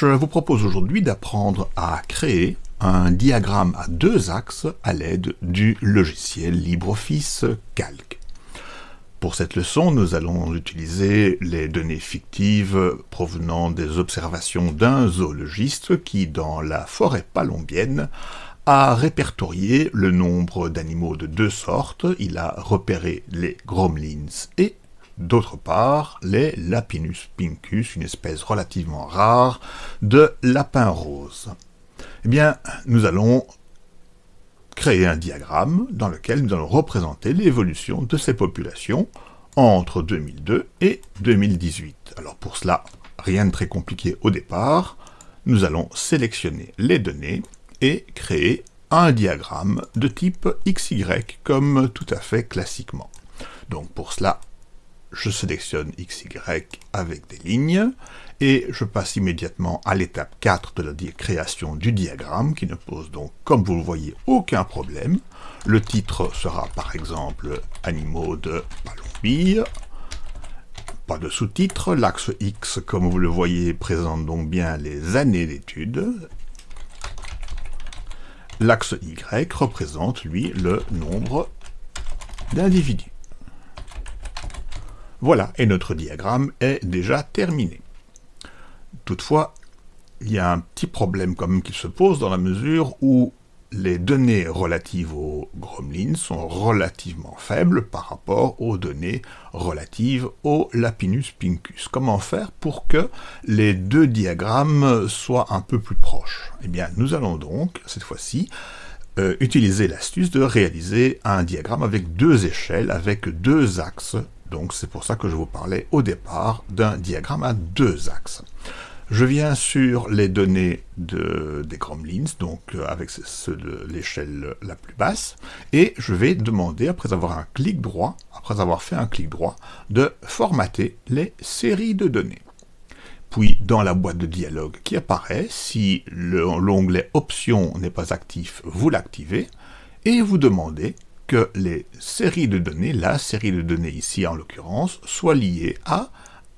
Je vous propose aujourd'hui d'apprendre à créer un diagramme à deux axes à l'aide du logiciel LibreOffice Calc. Pour cette leçon, nous allons utiliser les données fictives provenant des observations d'un zoologiste qui, dans la forêt palombienne, a répertorié le nombre d'animaux de deux sortes. Il a repéré les gromlins et D'autre part, les Lapinus pincus, une espèce relativement rare de lapin rose. Eh bien, nous allons créer un diagramme dans lequel nous allons représenter l'évolution de ces populations entre 2002 et 2018. Alors pour cela, rien de très compliqué au départ, nous allons sélectionner les données et créer un diagramme de type XY comme tout à fait classiquement. Donc pour cela, je sélectionne XY avec des lignes, et je passe immédiatement à l'étape 4 de la création du diagramme, qui ne pose donc, comme vous le voyez, aucun problème. Le titre sera par exemple « Animaux de Palombie », pas de sous-titre, l'axe X, comme vous le voyez, présente donc bien les années d'études. L'axe Y représente, lui, le nombre d'individus. Voilà, et notre diagramme est déjà terminé. Toutefois, il y a un petit problème comme qui se pose dans la mesure où les données relatives aux gremlins sont relativement faibles par rapport aux données relatives au Lapinus pincus. Comment faire pour que les deux diagrammes soient un peu plus proches? Eh bien, nous allons donc, cette fois-ci, euh, utiliser l'astuce de réaliser un diagramme avec deux échelles, avec deux axes donc c'est pour ça que je vous parlais au départ d'un diagramme à deux axes. Je viens sur les données de, des Gremlins, donc euh, avec l'échelle la plus basse, et je vais demander, après avoir un clic droit, après avoir fait un clic droit, de formater les séries de données. Puis, dans la boîte de dialogue qui apparaît, si l'onglet Options n'est pas actif, vous l'activez, et vous demandez que les séries de données, la série de données ici en l'occurrence, soient liées à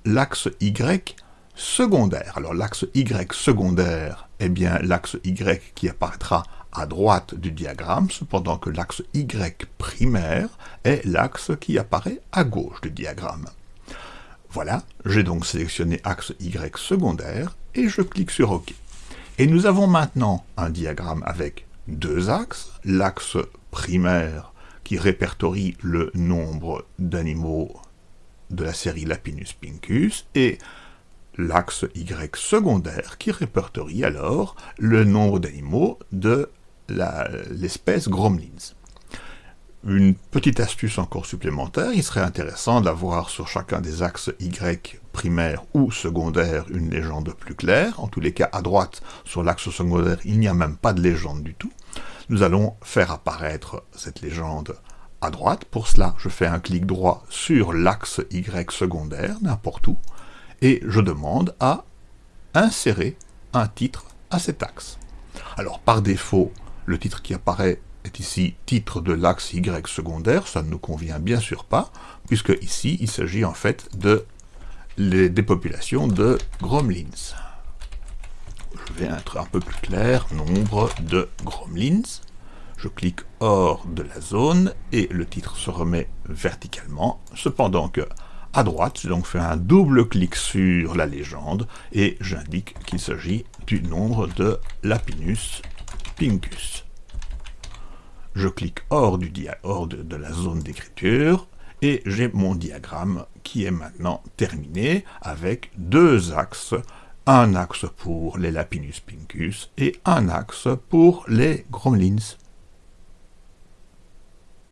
l'axe Y secondaire. Alors l'axe Y secondaire est bien l'axe Y qui apparaîtra à droite du diagramme, cependant que l'axe Y primaire est l'axe qui apparaît à gauche du diagramme. Voilà, j'ai donc sélectionné axe Y secondaire, et je clique sur OK. Et nous avons maintenant un diagramme avec deux axes, l'axe primaire répertorie le nombre d'animaux de la série Lapinus pincus, et l'axe Y secondaire qui répertorie alors le nombre d'animaux de l'espèce Gromlins. Une petite astuce encore supplémentaire, il serait intéressant d'avoir sur chacun des axes Y primaire ou secondaire une légende plus claire. En tous les cas, à droite, sur l'axe secondaire, il n'y a même pas de légende du tout nous allons faire apparaître cette légende à droite. Pour cela, je fais un clic droit sur l'axe Y secondaire, n'importe où, et je demande à insérer un titre à cet axe. Alors, par défaut, le titre qui apparaît est ici titre de l'axe Y secondaire, ça ne nous convient bien sûr pas, puisque ici, il s'agit en fait de les, des populations de Gromlins je vais être un peu plus clair, nombre de gromlins. Je clique hors de la zone et le titre se remet verticalement, cependant que à droite, j'ai donc fait un double clic sur la légende et j'indique qu'il s'agit du nombre de Lapinus pincus. Je clique hors, du hors de la zone d'écriture et j'ai mon diagramme qui est maintenant terminé avec deux axes un axe pour les Lapinus pincus et un axe pour les Gromlins.